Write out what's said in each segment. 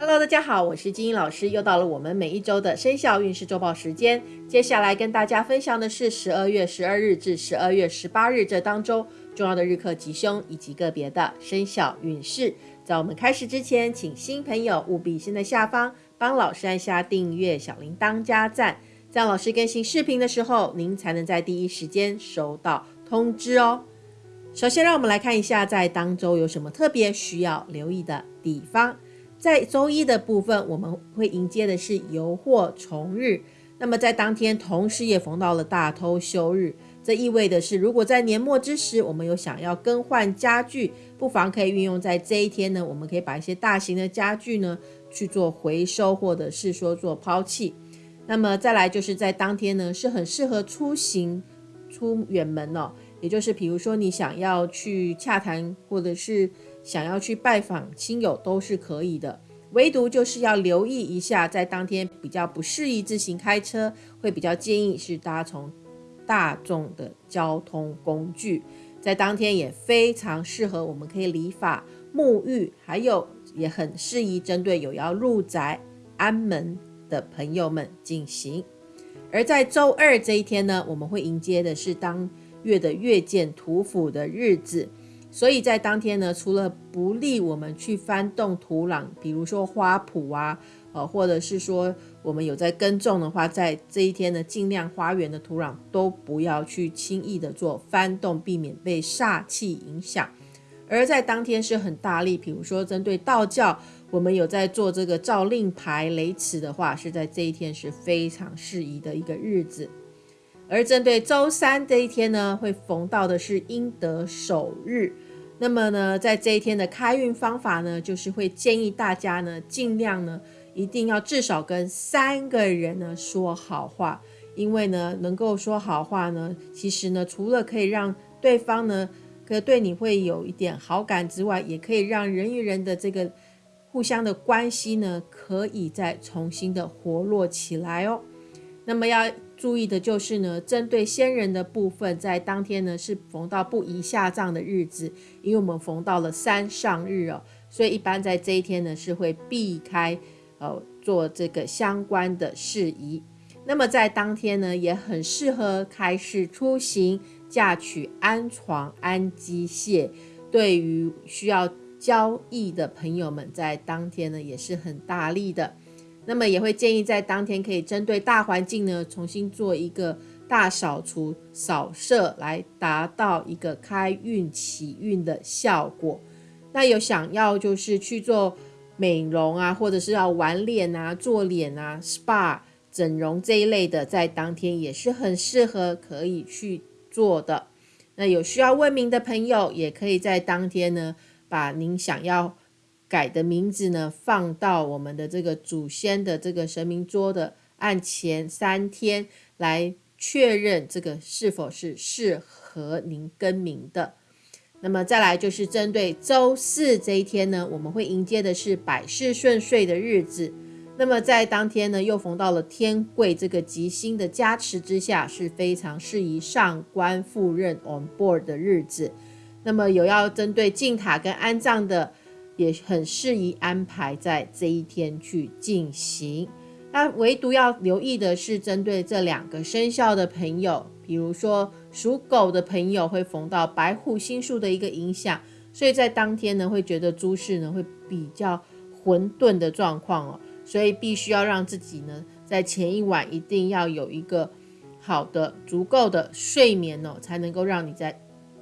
Hello，大家好，我是金英老师，又到了我们每一周的生肖运势周报时间。接下来跟大家分享的是十二月十二日至十二月十八日这当中重要的日课吉凶以及个别的生肖运势。在我们开始之前，请新朋友务必先在下方帮老师按下订阅、小铃铛加赞，这样老师更新视频的时候，您才能在第一时间收到通知哦。首先，让我们来看一下在当周有什么特别需要留意的地方。在周一的部分，我们会迎接的是油货重日。那么在当天，同时也逢到了大偷休日。这意味的是，如果在年末之时，我们有想要更换家具，不妨可以运用在这一天呢。我们可以把一些大型的家具呢去做回收，或者是说做抛弃。那么再来就是在当天呢，是很适合出行出远门哦。也就是比如说你想要去洽谈，或者是。想要去拜访亲友都是可以的，唯独就是要留意一下，在当天比较不适宜自行开车，会比较建议是搭乘大众的交通工具。在当天也非常适合，我们可以理发、沐浴，还有也很适宜针对有要入宅安门的朋友们进行。而在周二这一天呢，我们会迎接的是当月的月见土府的日子。所以在当天呢，除了不利我们去翻动土壤，比如说花圃啊，呃，或者是说我们有在耕种的话，在这一天呢，尽量花园的土壤都不要去轻易的做翻动，避免被煞气影响。而在当天是很大力，比如说针对道教，我们有在做这个照令牌、雷池的话，是在这一天是非常适宜的一个日子。而针对周三这一天呢，会逢到的是阴德首日。那么呢，在这一天的开运方法呢，就是会建议大家呢，尽量呢，一定要至少跟三个人呢说好话。因为呢，能够说好话呢，其实呢，除了可以让对方呢，可对你会有一点好感之外，也可以让人与人的这个互相的关系呢，可以再重新的活络起来哦。那么要。注意的就是呢，针对先人的部分，在当天呢是逢到不宜下葬的日子，因为我们逢到了三上日哦，所以一般在这一天呢是会避开呃做这个相关的事宜。那么在当天呢也很适合开市出行、嫁娶、安床、安机械。对于需要交易的朋友们，在当天呢也是很大力的。那么也会建议在当天可以针对大环境呢，重新做一个大扫除、扫射，来达到一个开运起运的效果。那有想要就是去做美容啊，或者是要玩脸啊、做脸啊、SPA 整容这一类的，在当天也是很适合可以去做的。那有需要问名的朋友，也可以在当天呢，把您想要。改的名字呢，放到我们的这个祖先的这个神明桌的案前三天，来确认这个是否是适合您更名的。那么再来就是针对周四这一天呢，我们会迎接的是百事顺遂的日子。那么在当天呢，又逢到了天贵这个吉星的加持之下，是非常适宜上官赴任 on board 的日子。那么有要针对进塔跟安葬的。也很适宜安排在这一天去进行。那唯独要留意的是，针对这两个生肖的朋友，比如说属狗的朋友会逢到白虎星宿的一个影响，所以在当天呢，会觉得诸事呢会比较混沌的状况哦，所以必须要让自己呢在前一晚一定要有一个好的、足够的睡眠哦，才能够让你在。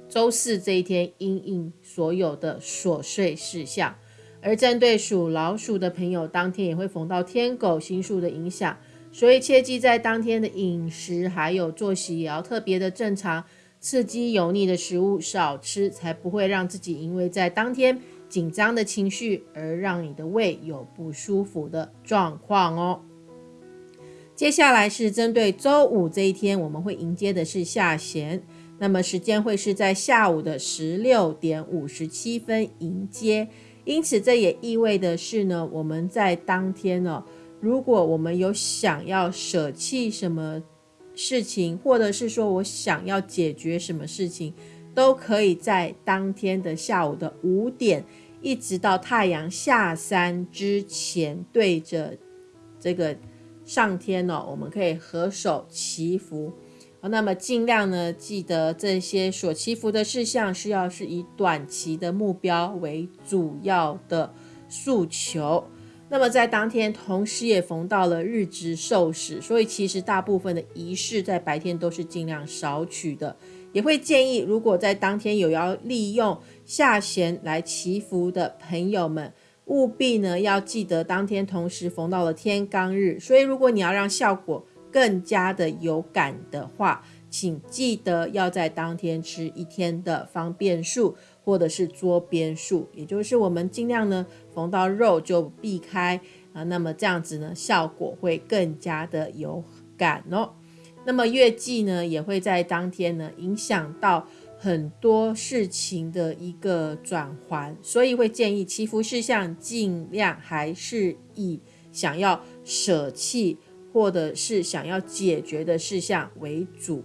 周四这一天，应应所有的琐碎事项。而针对属老鼠的朋友，当天也会逢到天狗星宿的影响，所以切记在当天的饮食还有作息也要特别的正常，刺激油腻的食物少吃，才不会让自己因为在当天紧张的情绪而让你的胃有不舒服的状况哦。接下来是针对周五这一天，我们会迎接的是下弦。那么时间会是在下午的十六点五十七分迎接，因此这也意味的是呢，我们在当天呢，如果我们有想要舍弃什么事情，或者是说我想要解决什么事情，都可以在当天的下午的五点一直到太阳下山之前，对着这个上天哦，我们可以合手祈福。那么尽量呢，记得这些所祈福的事项是要是以短期的目标为主要的诉求。那么在当天，同时也逢到了日值寿时，所以其实大部分的仪式在白天都是尽量少取的。也会建议，如果在当天有要利用下弦来祈福的朋友们，务必呢要记得当天同时逢到了天罡日。所以，如果你要让效果更加的有感的话，请记得要在当天吃一天的方便素。或者是桌边数，也就是我们尽量呢逢到肉就避开啊，那么这样子呢效果会更加的有感哦。那么月季呢也会在当天呢影响到很多事情的一个转环，所以会建议祈福事项尽量还是以想要舍弃或者是想要解决的事项为主。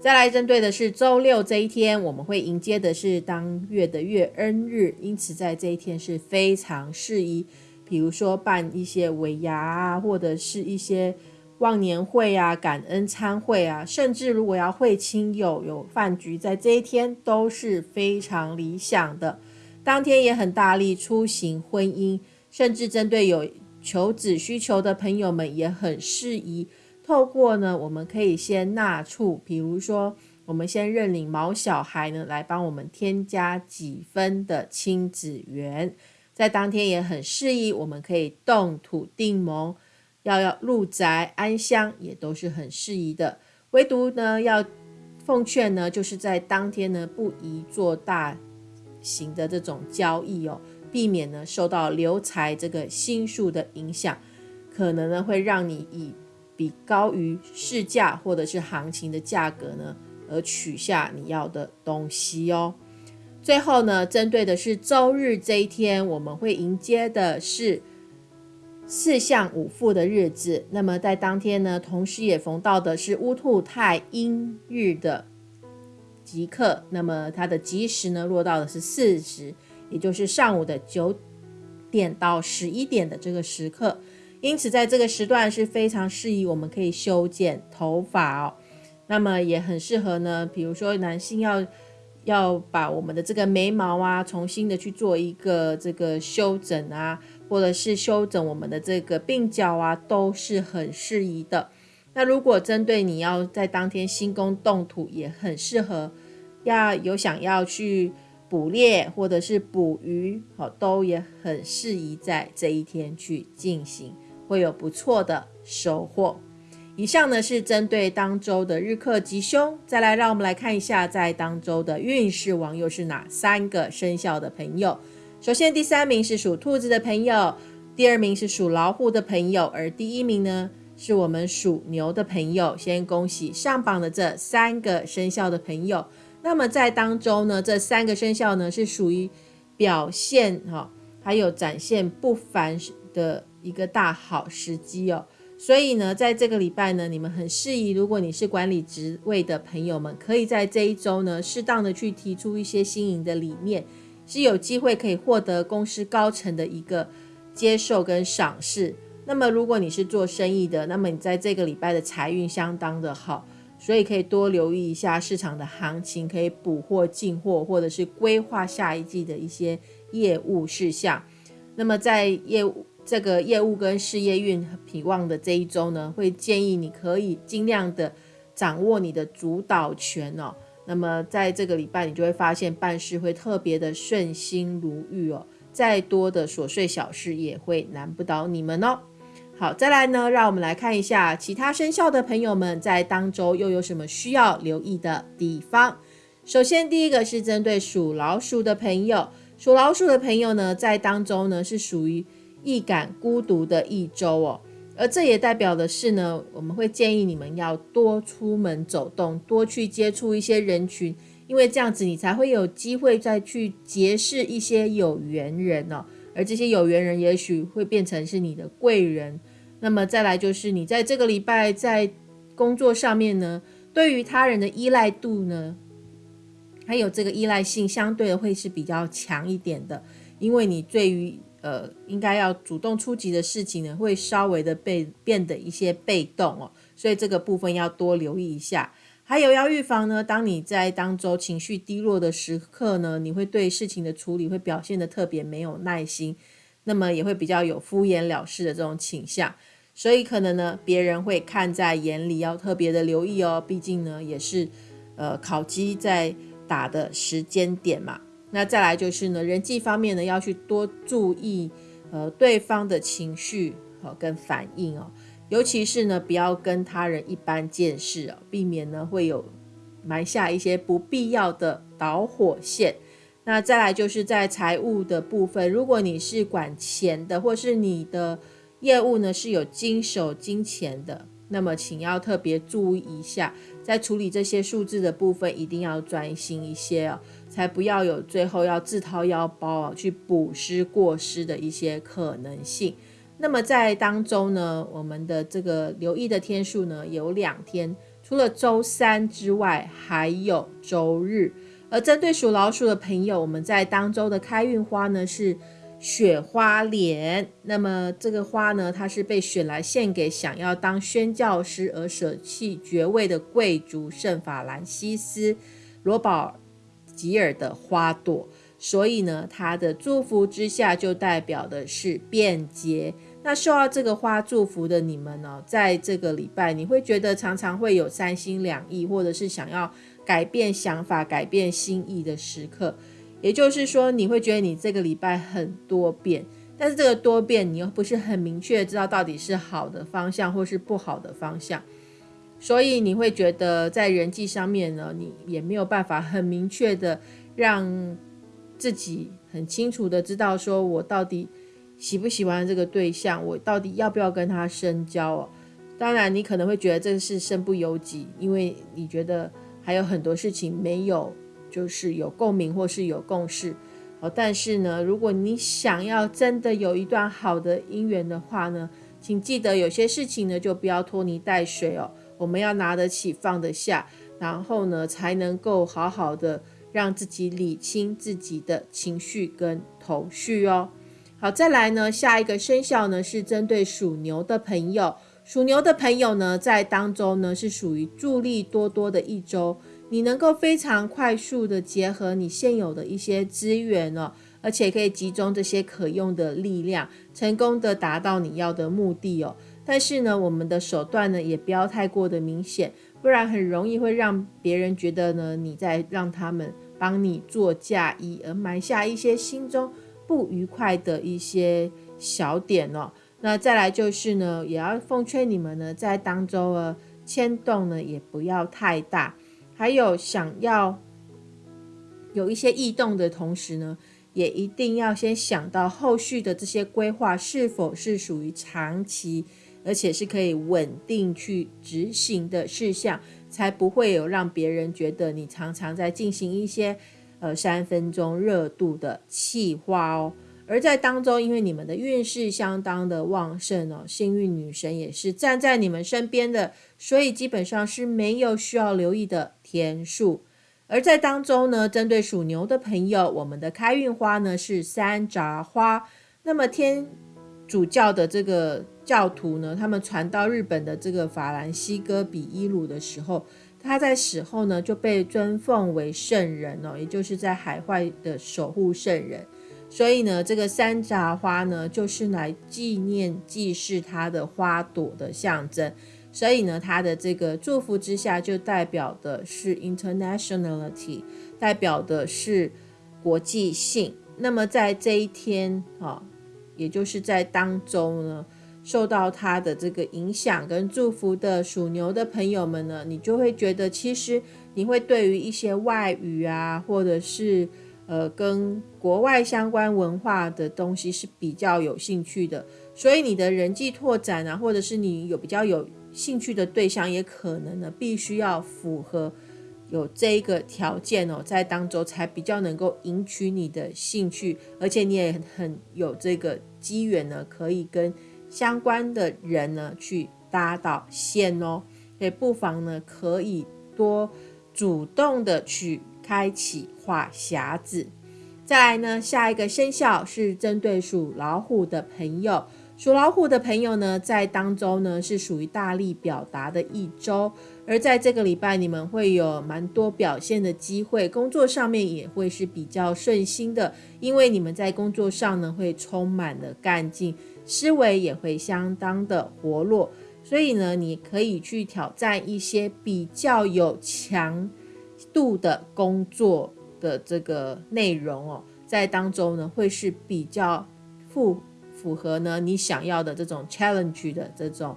再来针对的是周六这一天，我们会迎接的是当月的月恩日，因此在这一天是非常适宜，比如说办一些尾牙啊，或者是一些忘年会啊、感恩餐会啊，甚至如果要会亲友有饭局，在这一天都是非常理想的。当天也很大力出行婚姻，甚至针对有求子需求的朋友们也很适宜。透过呢，我们可以先纳畜，比如说，我们先认领毛小孩呢，来帮我们添加几分的亲子缘，在当天也很适宜，我们可以动土定盟，要要入宅安乡，也都是很适宜的。唯独呢，要奉劝呢，就是在当天呢，不宜做大型的这种交易哦，避免呢受到流财这个星数的影响，可能呢会让你以。比高于市价或者是行情的价格呢，而取下你要的东西哦。最后呢，针对的是周日这一天，我们会迎接的是四象五副的日子。那么在当天呢，同时也逢到的是乌兔太阴日的吉刻。那么它的吉时呢，落到的是巳时，也就是上午的九点到十一点的这个时刻。因此，在这个时段是非常适宜，我们可以修剪头发哦。那么也很适合呢，比如说男性要要把我们的这个眉毛啊，重新的去做一个这个修整啊，或者是修整我们的这个鬓角啊，都是很适宜的。那如果针对你要在当天新宫动土，也很适合。要有想要去捕猎或者是捕鱼，好，都也很适宜在这一天去进行。会有不错的收获。以上呢是针对当周的日课吉凶，再来让我们来看一下在当周的运势王又是哪三个生肖的朋友。首先，第三名是属兔子的朋友，第二名是属老虎的朋友，而第一名呢是我们属牛的朋友。先恭喜上榜的这三个生肖的朋友。那么在当中呢，这三个生肖呢是属于表现哈，还有展现不凡的。一个大好时机哦，所以呢，在这个礼拜呢，你们很适宜。如果你是管理职位的朋友们，可以在这一周呢，适当的去提出一些新颖的理念，是有机会可以获得公司高层的一个接受跟赏识。那么，如果你是做生意的，那么你在这个礼拜的财运相当的好，所以可以多留意一下市场的行情，可以补货进货，或者是规划下一季的一些业务事项。那么在业务。这个业务跟事业运疲旺的这一周呢，会建议你可以尽量的掌握你的主导权哦。那么在这个礼拜，你就会发现办事会特别的顺心如玉哦。再多的琐碎小事也会难不倒你们哦。好，再来呢，让我们来看一下其他生肖的朋友们在当周又有什么需要留意的地方。首先，第一个是针对属老鼠的朋友，属老鼠的朋友呢，在当周呢是属于。易感孤独的一周哦，而这也代表的是呢，我们会建议你们要多出门走动，多去接触一些人群，因为这样子你才会有机会再去结识一些有缘人哦，而这些有缘人也许会变成是你的贵人。那么再来就是你在这个礼拜在工作上面呢，对于他人的依赖度呢，还有这个依赖性相对的会是比较强一点的。因为你对于呃应该要主动出击的事情呢，会稍微的被变得一些被动哦，所以这个部分要多留意一下。还有要预防呢，当你在当周情绪低落的时刻呢，你会对事情的处理会表现的特别没有耐心，那么也会比较有敷衍了事的这种倾向，所以可能呢，别人会看在眼里，要特别的留意哦。毕竟呢，也是呃烤鸡在打的时间点嘛。那再来就是呢，人际方面呢，要去多注意呃对方的情绪和跟反应哦。尤其是呢，不要跟他人一般见识哦，避免呢会有埋下一些不必要的导火线。那再来就是在财务的部分，如果你是管钱的，或是你的业务呢是有经手金钱的，那么请要特别注意一下，在处理这些数字的部分，一定要专心一些哦，才不要有最后要自掏腰包啊去补失过失的一些可能性。那么在当中呢，我们的这个留意的天数呢有两天，除了周三之外，还有周日。而针对属老鼠的朋友，我们在当周的开运花呢是雪花莲。那么这个花呢，它是被选来献给想要当宣教师而舍弃爵位的贵族圣法兰西斯罗宝吉尔的花朵。所以呢，它的祝福之下就代表的是便捷。那受到这个花祝福的你们呢，在这个礼拜，你会觉得常常会有三心两意，或者是想要改变想法、改变心意的时刻。也就是说，你会觉得你这个礼拜很多变，但是这个多变你又不是很明确知道到底是好的方向或是不好的方向，所以你会觉得在人际上面呢，你也没有办法很明确的让。自己很清楚的知道，说我到底喜不喜欢这个对象，我到底要不要跟他深交哦。当然，你可能会觉得这是身不由己，因为你觉得还有很多事情没有，就是有共鸣或是有共识哦。但是呢，如果你想要真的有一段好的姻缘的话呢，请记得有些事情呢就不要拖泥带水哦。我们要拿得起放得下，然后呢才能够好好的。让自己理清自己的情绪跟头绪哦。好，再来呢，下一个生肖呢是针对属牛的朋友。属牛的朋友呢，在当中呢是属于助力多多的一周。你能够非常快速的结合你现有的一些资源哦，而且可以集中这些可用的力量，成功的达到你要的目的哦。但是呢，我们的手段呢也不要太过的明显，不然很容易会让别人觉得呢你在让他们。帮你做嫁衣，而埋下一些心中不愉快的一些小点哦。那再来就是呢，也要奉劝你们呢，在当中呃牵动呢也不要太大。还有想要有一些异动的同时呢，也一定要先想到后续的这些规划是否是属于长期，而且是可以稳定去执行的事项。才不会有让别人觉得你常常在进行一些呃三分钟热度的气话哦。而在当中，因为你们的运势相当的旺盛哦，幸运女神也是站在你们身边的，所以基本上是没有需要留意的天数。而在当中呢，针对属牛的朋友，我们的开运花呢是山楂花。那么天主教的这个。教徒呢，他们传到日本的这个法兰西哥比伊鲁的时候，他在死后呢就被尊奉为圣人哦，也就是在海外的守护圣人。所以呢，这个山茶花呢，就是来纪念祭祀他的花朵的象征。所以呢，他的这个祝福之下，就代表的是 internationality，代表的是国际性。那么在这一天啊，也就是在当中呢。受到他的这个影响跟祝福的属牛的朋友们呢，你就会觉得其实你会对于一些外语啊，或者是呃跟国外相关文化的东西是比较有兴趣的，所以你的人际拓展啊，或者是你有比较有兴趣的对象，也可能呢必须要符合有这一个条件哦，在当中才比较能够引起你的兴趣，而且你也很有这个机缘呢，可以跟。相关的人呢，去搭到线哦，所以不妨呢，可以多主动的去开启话匣子。再来呢，下一个生肖是针对属老虎的朋友。属老虎的朋友呢，在当周呢是属于大力表达的一周，而在这个礼拜，你们会有蛮多表现的机会，工作上面也会是比较顺心的，因为你们在工作上呢会充满了干劲，思维也会相当的活络，所以呢，你可以去挑战一些比较有强度的工作的这个内容哦，在当中呢会是比较符。符合呢你想要的这种 challenge 的这种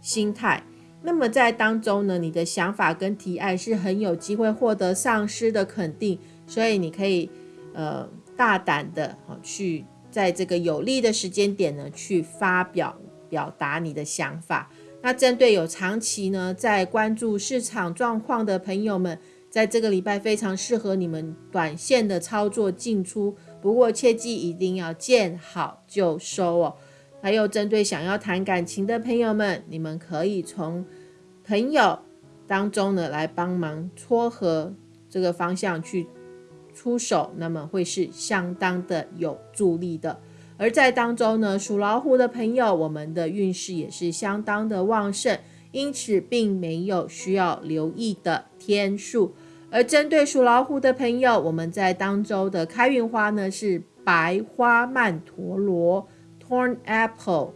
心态，那么在当中呢，你的想法跟提案是很有机会获得上司的肯定，所以你可以呃大胆的去在这个有利的时间点呢去发表表达你的想法。那针对有长期呢在关注市场状况的朋友们，在这个礼拜非常适合你们短线的操作进出。不过切记一定要见好就收哦。还有针对想要谈感情的朋友们，你们可以从朋友当中呢来帮忙撮合这个方向去出手，那么会是相当的有助力的。而在当中呢，属老虎的朋友，我们的运势也是相当的旺盛，因此并没有需要留意的天数。而针对属老虎的朋友，我们在当周的开运花呢是白花曼陀罗 （Torn Apple），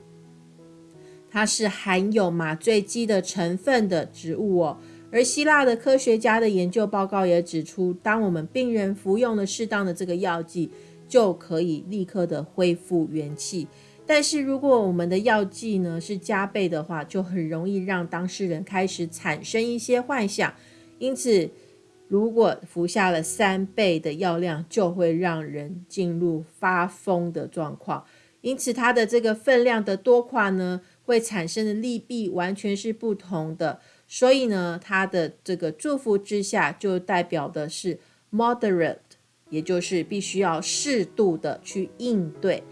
它是含有麻醉剂的成分的植物哦。而希腊的科学家的研究报告也指出，当我们病人服用了适当的这个药剂，就可以立刻的恢复元气。但是如果我们的药剂呢是加倍的话，就很容易让当事人开始产生一些幻想，因此。如果服下了三倍的药量，就会让人进入发疯的状况。因此，它的这个分量的多寡呢，会产生的利弊完全是不同的。所以呢，它的这个祝福之下，就代表的是 moderate，也就是必须要适度的去应对。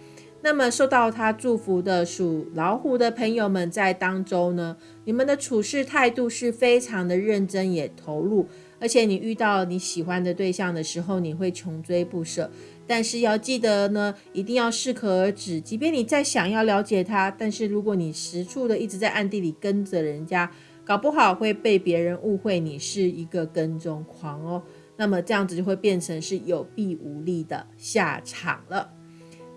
那么，受到他祝福的属老虎的朋友们，在当中呢，你们的处事态度是非常的认真，也投入。而且你遇到你喜欢的对象的时候，你会穷追不舍。但是要记得呢，一定要适可而止。即便你再想要了解他，但是如果你实处的一直在暗地里跟着人家，搞不好会被别人误会你是一个跟踪狂哦。那么这样子就会变成是有弊无利的下场了。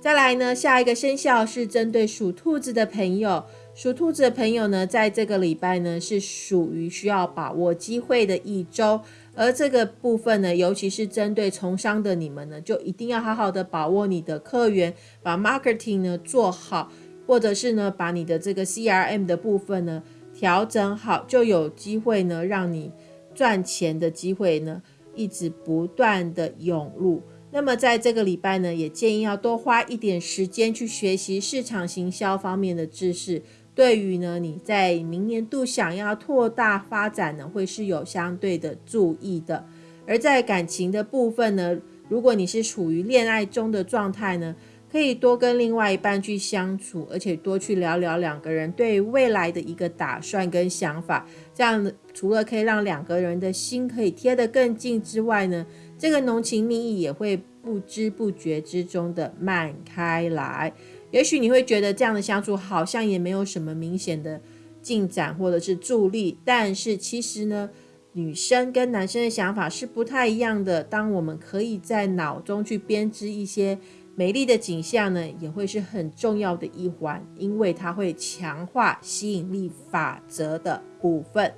再来呢，下一个生肖是针对属兔子的朋友。属兔子的朋友呢，在这个礼拜呢，是属于需要把握机会的一周。而这个部分呢，尤其是针对从商的你们呢，就一定要好好的把握你的客源，把 marketing 呢做好，或者是呢，把你的这个 CRM 的部分呢调整好，就有机会呢，让你赚钱的机会呢，一直不断的涌入。那么在这个礼拜呢，也建议要多花一点时间去学习市场行销方面的知识。对于呢，你在明年度想要扩大发展呢，会是有相对的注意的。而在感情的部分呢，如果你是处于恋爱中的状态呢，可以多跟另外一半去相处，而且多去聊聊两个人对未来的一个打算跟想法。这样除了可以让两个人的心可以贴得更近之外呢，这个浓情蜜意也会不知不觉之中的漫开来。也许你会觉得这样的相处好像也没有什么明显的进展或者是助力，但是其实呢，女生跟男生的想法是不太一样的。当我们可以在脑中去编织一些美丽的景象呢，也会是很重要的一环，因为它会强化吸引力法则的部分。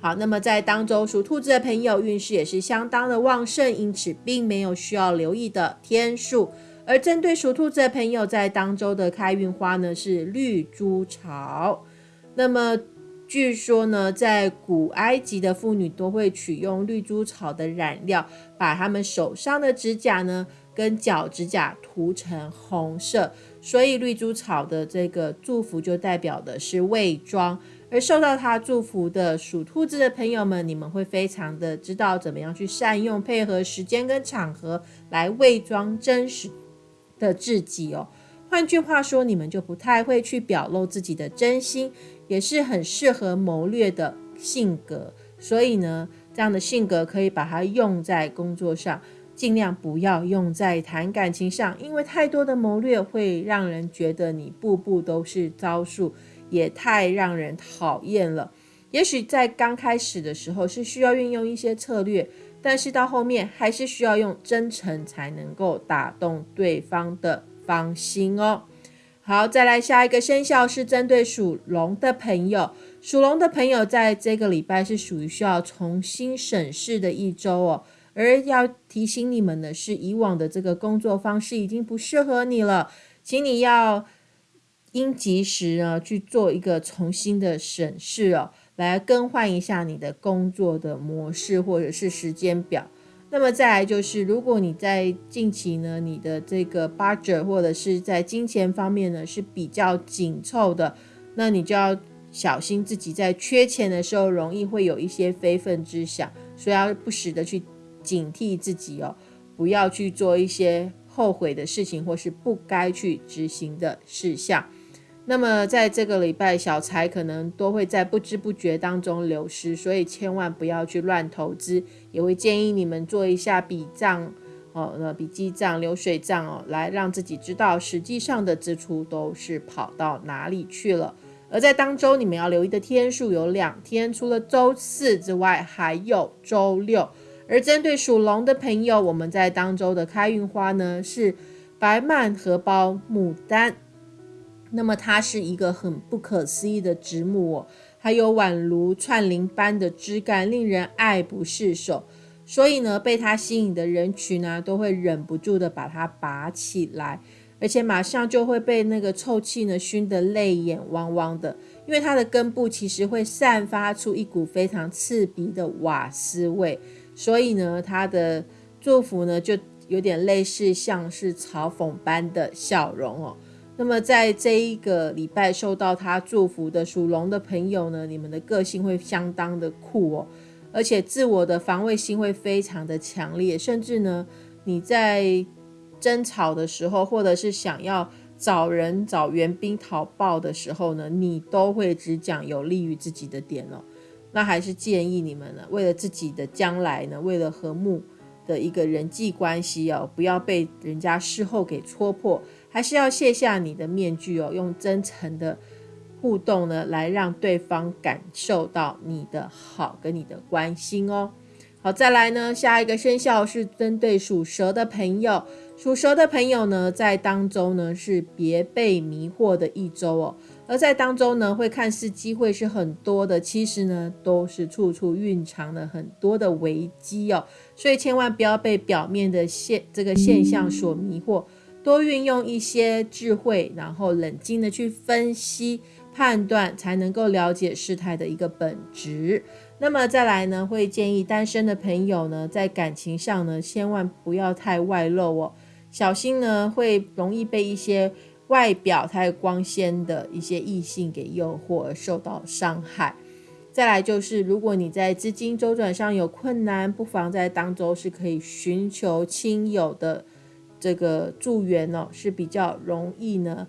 好，那么在当中属兔子的朋友运势也是相当的旺盛，因此并没有需要留意的天数。而针对属兔子的朋友，在当周的开运花呢是绿珠草。那么据说呢，在古埃及的妇女都会取用绿珠草的染料，把他们手上的指甲呢跟脚指甲涂成红色，所以绿珠草的这个祝福就代表的是伪装。而受到他祝福的属兔子的朋友们，你们会非常的知道怎么样去善用配合时间跟场合来伪装真实。的自己哦，换句话说，你们就不太会去表露自己的真心，也是很适合谋略的性格。所以呢，这样的性格可以把它用在工作上。尽量不要用在谈感情上，因为太多的谋略会让人觉得你步步都是招数，也太让人讨厌了。也许在刚开始的时候是需要运用一些策略，但是到后面还是需要用真诚才能够打动对方的芳心哦。好，再来下一个生肖是针对属龙的朋友，属龙的朋友在这个礼拜是属于需要重新审视的一周哦。而要提醒你们的是，以往的这个工作方式已经不适合你了，请你要应及时呢去做一个重新的审视哦，来更换一下你的工作的模式或者是时间表。那么再来就是，如果你在近期呢，你的这个 budget 或者是在金钱方面呢是比较紧凑的，那你就要小心自己在缺钱的时候容易会有一些非分之想，所以要不时的去。警惕自己哦，不要去做一些后悔的事情，或是不该去执行的事项。那么在这个礼拜，小财可能都会在不知不觉当中流失，所以千万不要去乱投资。也会建议你们做一下笔账哦，那笔记账、流水账哦，来让自己知道实际上的支出都是跑到哪里去了。而在当周，你们要留意的天数有两天，除了周四之外，还有周六。而针对属龙的朋友，我们在当周的开运花呢是白曼荷包牡丹。那么它是一个很不可思议的植物哦，还有宛如串铃般的枝干，令人爱不释手。所以呢，被它吸引的人群呢，都会忍不住的把它拔起来，而且马上就会被那个臭气呢熏得泪眼汪汪的，因为它的根部其实会散发出一股非常刺鼻的瓦斯味。所以呢，它的祝福呢，就有点类似像是嘲讽般的笑容哦。那么在这一个礼拜受到他祝福的属龙的朋友呢，你们的个性会相当的酷哦，而且自我的防卫心会非常的强烈，甚至呢，你在争吵的时候，或者是想要找人找援兵讨报的时候呢，你都会只讲有利于自己的点哦。那还是建议你们呢，为了自己的将来呢，为了和睦的一个人际关系哦，不要被人家事后给戳破，还是要卸下你的面具哦，用真诚的互动呢，来让对方感受到你的好跟你的关心哦。好，再来呢，下一个生肖是针对属蛇的朋友。属蛇的朋友呢，在当中呢是别被迷惑的一周哦。而在当中呢，会看似机会是很多的，其实呢都是处处蕴藏了很多的危机哦。所以千万不要被表面的现这个现象所迷惑，多运用一些智慧，然后冷静的去分析判断，才能够了解事态的一个本质。那么再来呢，会建议单身的朋友呢，在感情上呢，千万不要太外露哦，小心呢会容易被一些外表太光鲜的一些异性给诱惑而受到伤害。再来就是，如果你在资金周转上有困难，不妨在当周是可以寻求亲友的这个助援哦，是比较容易呢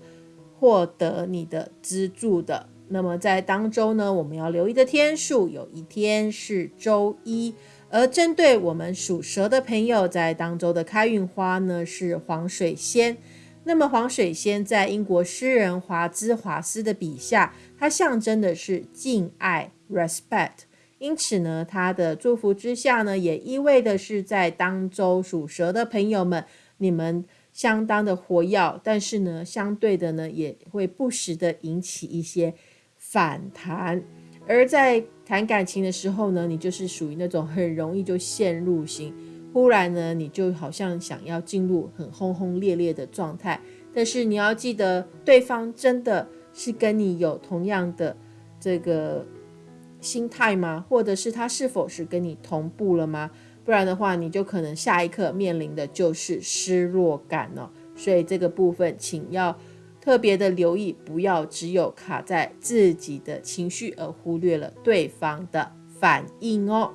获得你的资助的。那么在当周呢，我们要留意的天数有一天是周一，而针对我们属蛇的朋友，在当周的开运花呢是黄水仙。那么黄水仙在英国诗人华兹华斯的笔下，它象征的是敬爱 （respect）。因此呢，它的祝福之下呢，也意味的是在当周属蛇的朋友们，你们。相当的活跃，但是呢，相对的呢，也会不时的引起一些。反弹，而在谈感情的时候呢，你就是属于那种很容易就陷入型，忽然呢，你就好像想要进入很轰轰烈烈的状态，但是你要记得，对方真的是跟你有同样的这个心态吗？或者是他是否是跟你同步了吗？不然的话，你就可能下一刻面临的就是失落感了。所以这个部分，请要。特别的留意，不要只有卡在自己的情绪，而忽略了对方的反应哦。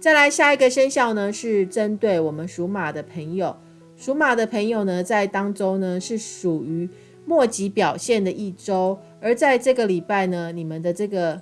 再来下一个生肖呢，是针对我们属马的朋友。属马的朋友呢，在当周呢是属于末级表现的一周，而在这个礼拜呢，你们的这个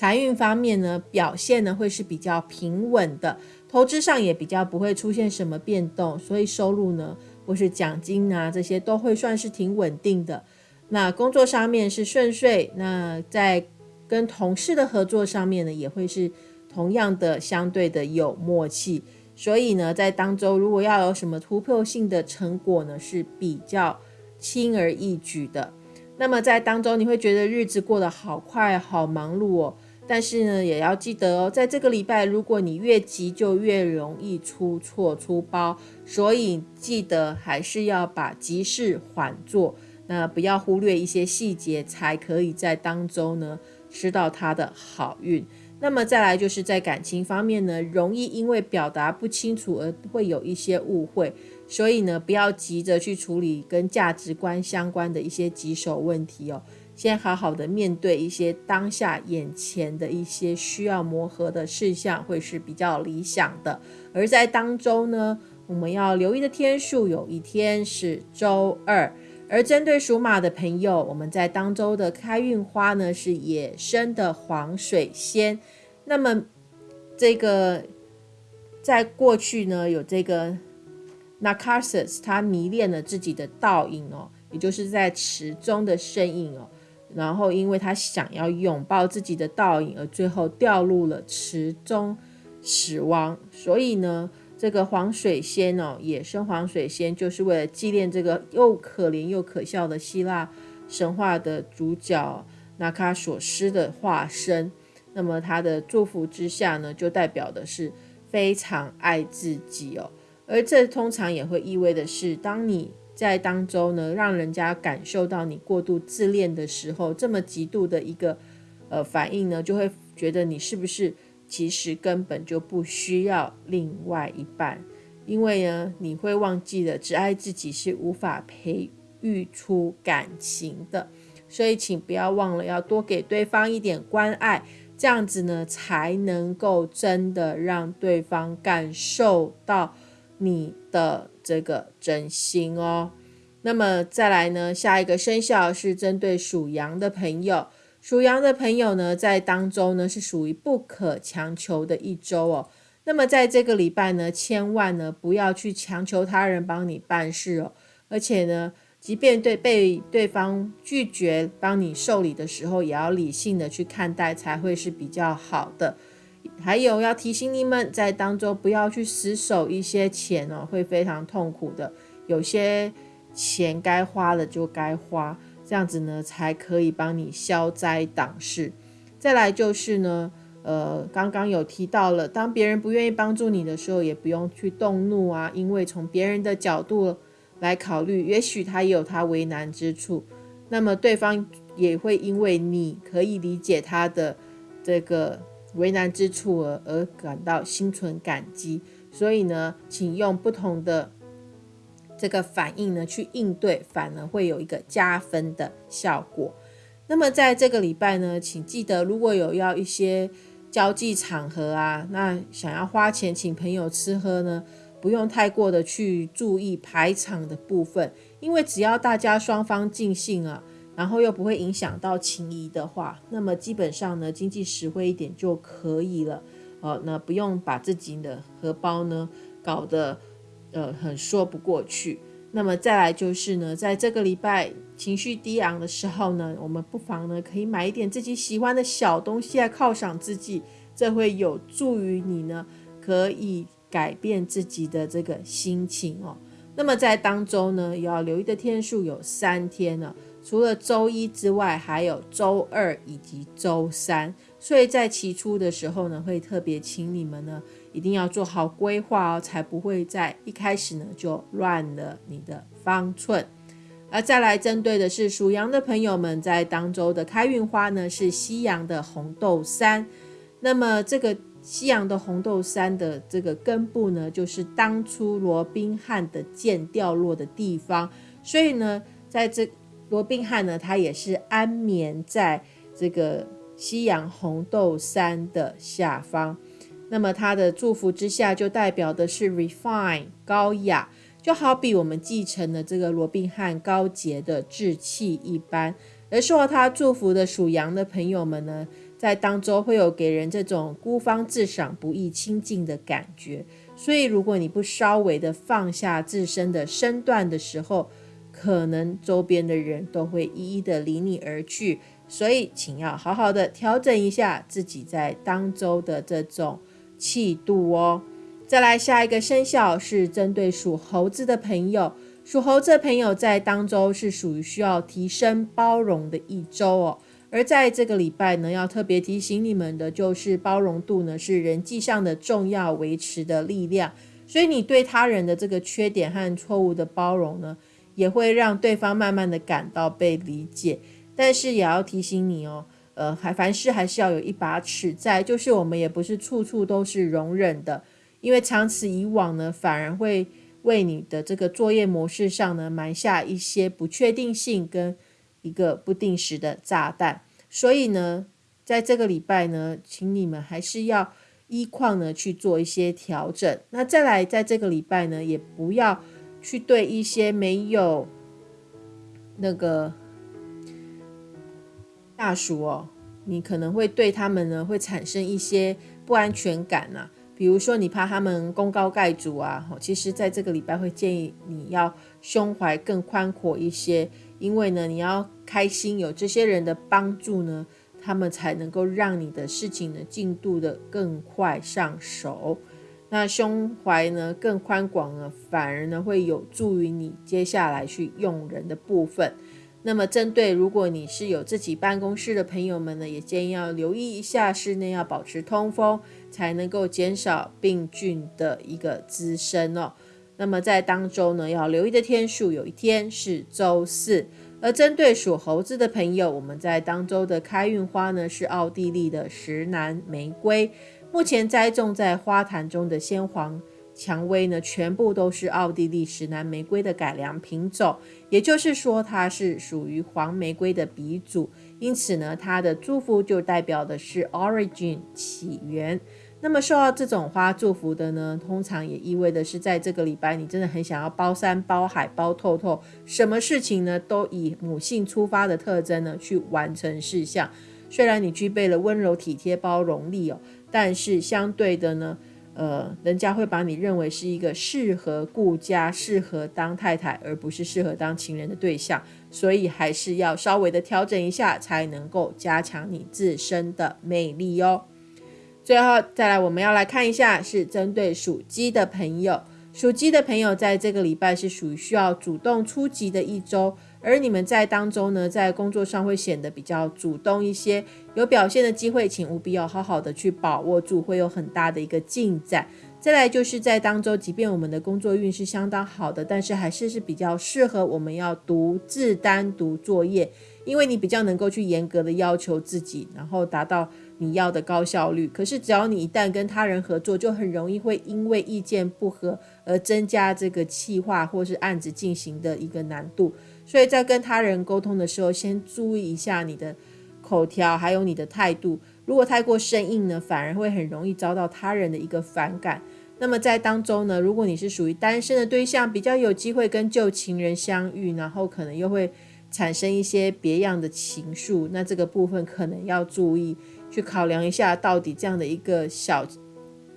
财运方面呢，表现呢会是比较平稳的。投资上也比较不会出现什么变动，所以收入呢或是奖金啊这些都会算是挺稳定的。那工作上面是顺遂，那在跟同事的合作上面呢也会是同样的相对的有默契。所以呢，在当周如果要有什么突破性的成果呢，是比较轻而易举的。那么在当中，你会觉得日子过得好快、好忙碌哦。但是呢，也要记得哦，在这个礼拜，如果你越急，就越容易出错、出包。所以记得还是要把急事缓做，那不要忽略一些细节，才可以在当中呢吃到它的好运。那么再来就是在感情方面呢，容易因为表达不清楚而会有一些误会，所以呢，不要急着去处理跟价值观相关的一些棘手问题哦，先好好的面对一些当下眼前的一些需要磨合的事项，会是比较理想的。而在当中呢，我们要留意的天数有一天是周二，而针对属马的朋友，我们在当周的开运花呢是野生的黄水仙。那么，这个在过去呢，有这个 Narcissus，他迷恋了自己的倒影哦，也就是在池中的身影哦。然后，因为他想要拥抱自己的倒影，而最后掉入了池中死亡。所以呢，这个黄水仙哦，野生黄水仙，就是为了纪念这个又可怜又可笑的希腊神话的主角纳卡索斯的化身。那么他的祝福之下呢，就代表的是非常爱自己哦。而这通常也会意味的是，当你在当中呢，让人家感受到你过度自恋的时候，这么极度的一个呃反应呢，就会觉得你是不是其实根本就不需要另外一半，因为呢，你会忘记了只爱自己是无法培育出感情的。所以请不要忘了要多给对方一点关爱。这样子呢，才能够真的让对方感受到你的这个真心哦。那么再来呢，下一个生肖是针对属羊的朋友。属羊的朋友呢，在当中呢是属于不可强求的一周哦。那么在这个礼拜呢，千万呢不要去强求他人帮你办事哦，而且呢。即便对被对方拒绝帮你受理的时候，也要理性的去看待，才会是比较好的。还有要提醒你们，在当中不要去死守一些钱哦，会非常痛苦的。有些钱该花了就该花，这样子呢才可以帮你消灾挡事。再来就是呢，呃，刚刚有提到了，当别人不愿意帮助你的时候，也不用去动怒啊，因为从别人的角度。来考虑，也许他也有他为难之处，那么对方也会因为你可以理解他的这个为难之处而而感到心存感激。所以呢，请用不同的这个反应呢去应对，反而会有一个加分的效果。那么在这个礼拜呢，请记得如果有要一些交际场合啊，那想要花钱请朋友吃喝呢？不用太过的去注意排场的部分，因为只要大家双方尽兴啊，然后又不会影响到情谊的话，那么基本上呢，经济实惠一点就可以了。哦，那不用把自己的荷包呢搞得呃很说不过去。那么再来就是呢，在这个礼拜情绪低昂的时候呢，我们不妨呢可以买一点自己喜欢的小东西来犒赏自己，这会有助于你呢可以。改变自己的这个心情哦。那么在当中呢，要留意的天数有三天了，除了周一之外，还有周二以及周三。所以在起初的时候呢，会特别请你们呢，一定要做好规划哦，才不会在一开始呢就乱了你的方寸。而再来针对的是属羊的朋友们，在当周的开运花呢是西洋的红豆杉。那么这个。西洋的红豆杉的这个根部呢，就是当初罗宾汉的剑掉落的地方，所以呢，在这罗宾汉呢，他也是安眠在这个夕阳红豆杉的下方。那么他的祝福之下，就代表的是 refine 高雅，就好比我们继承了这个罗宾汉高洁的志气一般。而受到他祝福的属羊的朋友们呢，在当中会有给人这种孤芳自赏、不易亲近的感觉。所以，如果你不稍微的放下自身的身段的时候，可能周边的人都会一一的离你而去。所以，请要好好的调整一下自己在当周的这种气度哦。再来下一个生肖是针对属猴子的朋友，属猴子的朋友在当周是属于需要提升包容的一周哦。而在这个礼拜呢，要特别提醒你们的就是包容度呢是人际上的重要维持的力量，所以你对他人的这个缺点和错误的包容呢，也会让对方慢慢的感到被理解。但是也要提醒你哦，呃，还凡事还是要有一把尺在，就是我们也不是处处都是容忍的。因为长此以往呢，反而会为你的这个作业模式上呢埋下一些不确定性跟一个不定时的炸弹。所以呢，在这个礼拜呢，请你们还是要依况呢去做一些调整。那再来，在这个礼拜呢，也不要去对一些没有那个大属哦，你可能会对他们呢会产生一些不安全感呐。比如说，你怕他们功高盖主啊，其实在这个礼拜会建议你要胸怀更宽阔一些，因为呢，你要开心，有这些人的帮助呢，他们才能够让你的事情呢进度的更快上手。那胸怀呢更宽广呢，反而呢会有助于你接下来去用人的部分。那么，针对如果你是有自己办公室的朋友们呢，也建议要留意一下室内要保持通风，才能够减少病菌的一个滋生哦。那么在当周呢，要留意的天数有一天是周四。而针对属猴子的朋友，我们在当周的开运花呢是奥地利的石楠玫瑰，目前栽种在花坛中的鲜黄。蔷薇呢，全部都是奥地利石楠玫瑰的改良品种，也就是说，它是属于黄玫瑰的鼻祖，因此呢，它的祝福就代表的是 origin 起源。那么受到这种花祝福的呢，通常也意味的是，在这个礼拜，你真的很想要包山包海包透透，什么事情呢，都以母性出发的特征呢去完成事项。虽然你具备了温柔体贴包容力哦，但是相对的呢。呃，人家会把你认为是一个适合顾家、适合当太太，而不是适合当情人的对象，所以还是要稍微的调整一下，才能够加强你自身的魅力哦。最后再来，我们要来看一下，是针对属鸡的朋友，属鸡的朋友在这个礼拜是属于需要主动出击的一周。而你们在当中呢，在工作上会显得比较主动一些，有表现的机会，请务必要好好的去把握住，会有很大的一个进展。再来就是在当中，即便我们的工作运是相当好的，但是还是是比较适合我们要独自单独作业，因为你比较能够去严格的要求自己，然后达到你要的高效率。可是只要你一旦跟他人合作，就很容易会因为意见不合而增加这个气化或是案子进行的一个难度。所以在跟他人沟通的时候，先注意一下你的口条，还有你的态度。如果太过生硬呢，反而会很容易遭到他人的一个反感。那么在当中呢，如果你是属于单身的对象，比较有机会跟旧情人相遇，然后可能又会产生一些别样的情愫。那这个部分可能要注意去考量一下，到底这样的一个小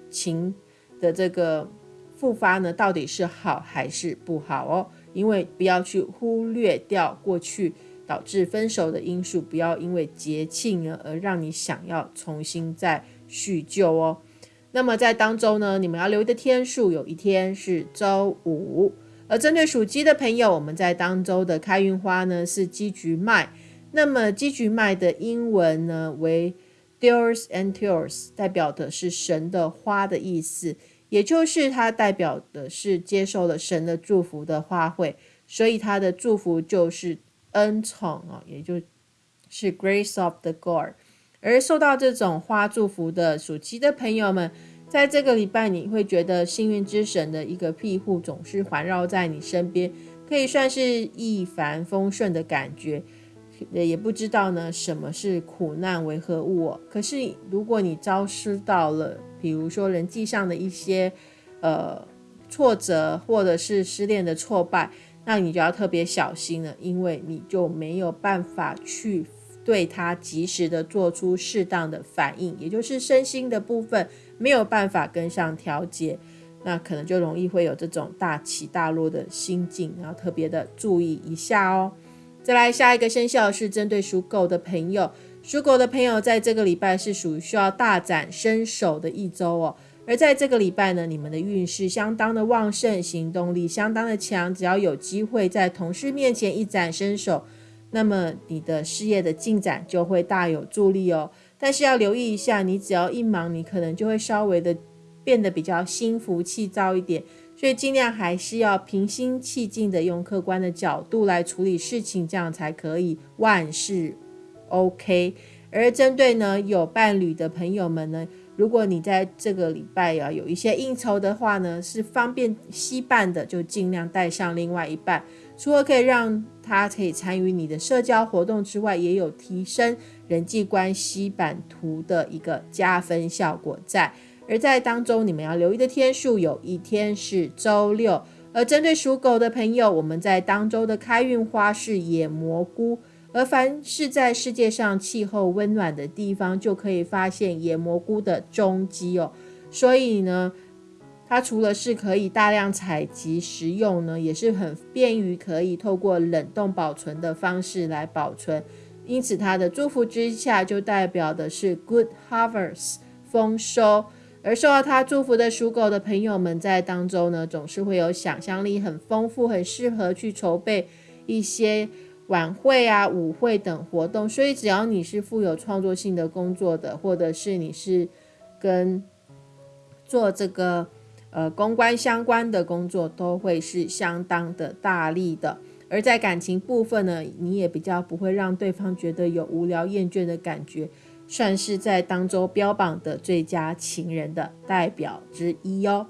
情的这个复发呢，到底是好还是不好哦？因为不要去忽略掉过去导致分手的因素，不要因为节庆呢而让你想要重新再叙旧哦。那么在当周呢，你们要留意的天数有一天是周五。而针对属鸡的朋友，我们在当周的开运花呢是鸡菊麦。那么鸡菊麦的英文呢为 Deus and Tears，代表的是神的花的意思。也就是它代表的是接受了神的祝福的花卉，所以它的祝福就是恩宠啊，也就是 Grace of the God。而受到这种花祝福的属鸡的朋友们，在这个礼拜你会觉得幸运之神的一个庇护总是环绕在你身边，可以算是一帆风顺的感觉。也不知道呢什么是苦难为何物。可是如果你遭受到了，比如说人际上的一些呃挫折，或者是失恋的挫败，那你就要特别小心了，因为你就没有办法去对它及时的做出适当的反应，也就是身心的部分没有办法跟上调节，那可能就容易会有这种大起大落的心境，然后特别的注意一下哦。再来下一个生肖是针对属狗的朋友，属狗的朋友在这个礼拜是属于需要大展身手的一周哦。而在这个礼拜呢，你们的运势相当的旺盛，行动力相当的强。只要有机会在同事面前一展身手，那么你的事业的进展就会大有助力哦。但是要留意一下，你只要一忙，你可能就会稍微的变得比较心浮气躁一点。所以尽量还是要平心气静的，用客观的角度来处理事情，这样才可以万事 OK。而针对呢有伴侣的朋友们呢，如果你在这个礼拜啊有一些应酬的话呢，是方便惜伴的，就尽量带上另外一半。除了可以让他可以参与你的社交活动之外，也有提升人际关系版图的一个加分效果在。而在当中，你们要留意的天数有一天是周六。而针对属狗的朋友，我们在当周的开运花是野蘑菇。而凡是在世界上气候温暖的地方，就可以发现野蘑菇的踪迹哦。所以呢，它除了是可以大量采集食用呢，也是很便于可以透过冷冻保存的方式来保存。因此，它的祝福之下就代表的是 good harvest 丰收。而受到它祝福的属狗的朋友们，在当中呢，总是会有想象力很丰富，很适合去筹备一些。晚会啊、舞会等活动，所以只要你是富有创作性的工作的，或者是你是跟做这个呃公关相关的工作，都会是相当的大力的。而在感情部分呢，你也比较不会让对方觉得有无聊厌倦的感觉，算是在当周标榜的最佳情人的代表之一哦。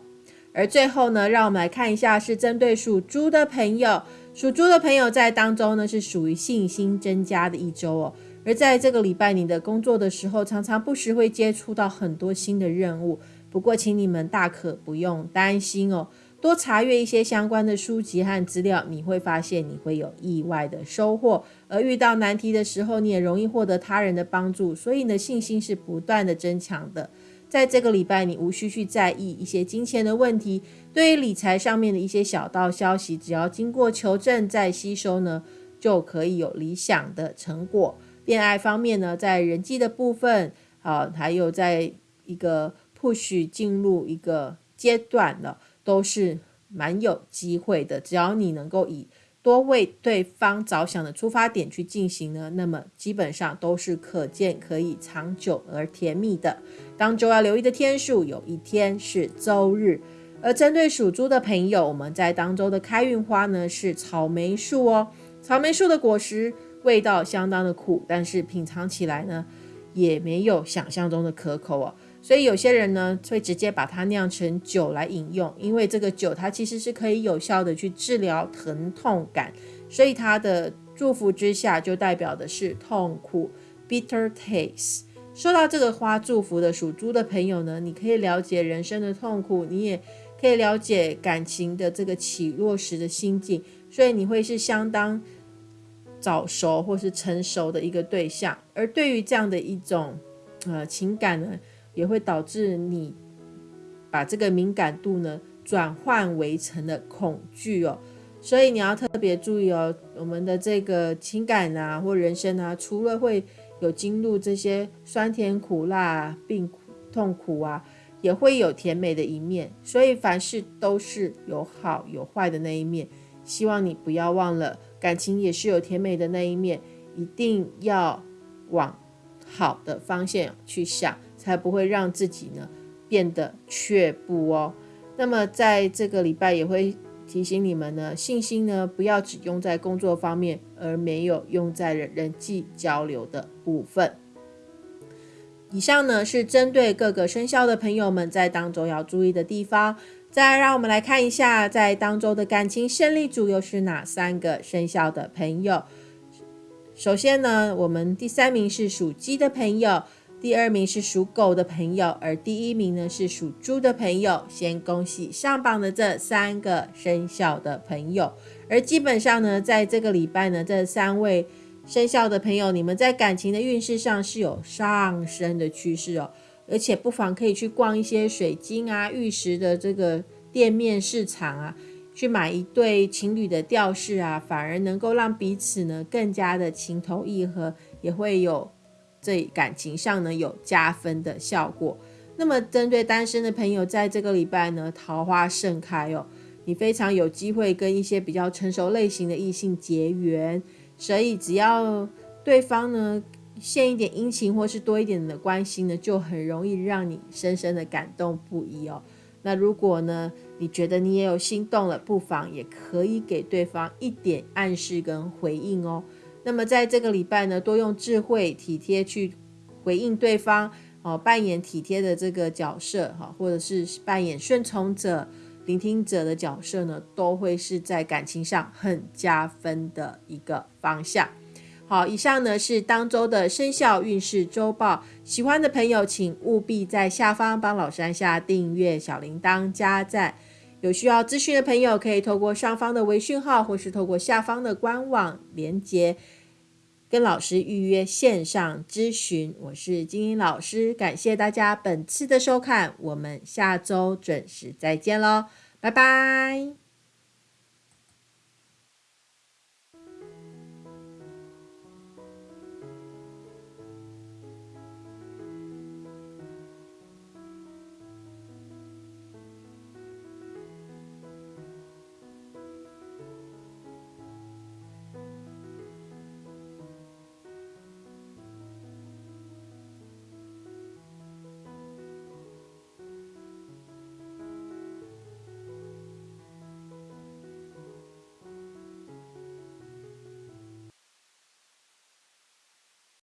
而最后呢，让我们来看一下，是针对属猪的朋友。属猪的朋友在当中呢，是属于信心增加的一周哦。而在这个礼拜，你的工作的时候，常常不时会接触到很多新的任务。不过，请你们大可不用担心哦，多查阅一些相关的书籍和资料，你会发现你会有意外的收获。而遇到难题的时候，你也容易获得他人的帮助，所以你的信心是不断的增强的。在这个礼拜，你无需去在意一些金钱的问题。对于理财上面的一些小道消息，只要经过求证再吸收呢，就可以有理想的成果。恋爱方面呢，在人际的部分，啊，还有在一个 push 进入一个阶段了，都是蛮有机会的。只要你能够以多为对方着想的出发点去进行呢，那么基本上都是可见可以长久而甜蜜的。当周要留意的天数，有一天是周日。而针对属猪的朋友，我们在当周的开运花呢是草莓树哦。草莓树的果实味道相当的苦，但是品尝起来呢也没有想象中的可口哦。所以有些人呢会直接把它酿成酒来饮用，因为这个酒它其实是可以有效的去治疗疼痛感，所以它的祝福之下就代表的是痛苦 （bitter taste）。收到这个花祝福的属猪的朋友呢，你可以了解人生的痛苦，你也可以了解感情的这个起落时的心境，所以你会是相当早熟或是成熟的一个对象。而对于这样的一种呃情感呢，也会导致你把这个敏感度呢转换为成了恐惧哦，所以你要特别注意哦，我们的这个情感啊或人生啊，除了会有经历这些酸甜苦辣、病苦痛苦啊，也会有甜美的一面，所以凡事都是有好有坏的那一面，希望你不要忘了，感情也是有甜美的那一面，一定要往好的方向去想。才不会让自己呢变得却步哦。那么在这个礼拜也会提醒你们呢，信心呢不要只用在工作方面，而没有用在人际交流的部分。以上呢是针对各个生肖的朋友们在当中要注意的地方。再让我们来看一下，在当中的感情胜利组又是哪三个生肖的朋友？首先呢，我们第三名是属鸡的朋友。第二名是属狗的朋友，而第一名呢是属猪的朋友。先恭喜上榜的这三个生肖的朋友。而基本上呢，在这个礼拜呢，这三位生肖的朋友，你们在感情的运势上是有上升的趋势哦。而且不妨可以去逛一些水晶啊、玉石的这个店面市场啊，去买一对情侣的吊饰啊，反而能够让彼此呢更加的情投意合，也会有这感情上呢有加分的效果。那么针对单身的朋友，在这个礼拜呢，桃花盛开哦，你非常有机会跟一些比较成熟类型的异性结缘，所以只要对方呢。献一点殷勤，或是多一点的关心呢，就很容易让你深深的感动不已哦。那如果呢，你觉得你也有心动了，不妨也可以给对方一点暗示跟回应哦。那么在这个礼拜呢，多用智慧、体贴去回应对方哦，扮演体贴的这个角色哈，或者是扮演顺从者、聆听者的角色呢，都会是在感情上很加分的一个方向。好，以上呢是当周的生肖运势周报。喜欢的朋友，请务必在下方帮老师按下订阅、小铃铛、加赞。有需要咨询的朋友，可以透过上方的微讯号，或是透过下方的官网连接，跟老师预约线上咨询。我是金英老师，感谢大家本次的收看，我们下周准时再见喽，拜拜。